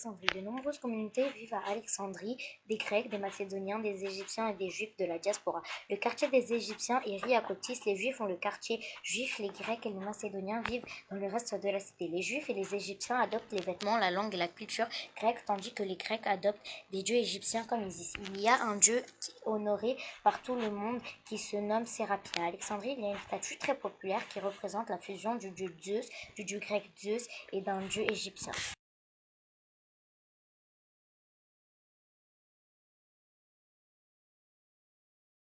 De nombreuses communautés vivent à Alexandrie, des Grecs, des Macédoniens, des Égyptiens et des Juifs de la diaspora. Le quartier des Égyptiens est Hierapolis, les Juifs ont le quartier juif, les Grecs et les Macédoniens vivent dans le reste de la cité. Les Juifs et les Égyptiens adoptent les vêtements, la langue et la culture grecque, tandis que les Grecs adoptent des dieux égyptiens comme Isis. Il y a un dieu honoré par tout le monde qui se nomme Sérapia. À Alexandrie, il y a une statue très populaire qui représente la fusion du dieu Zeus, du dieu grec Zeus et d'un dieu égyptien.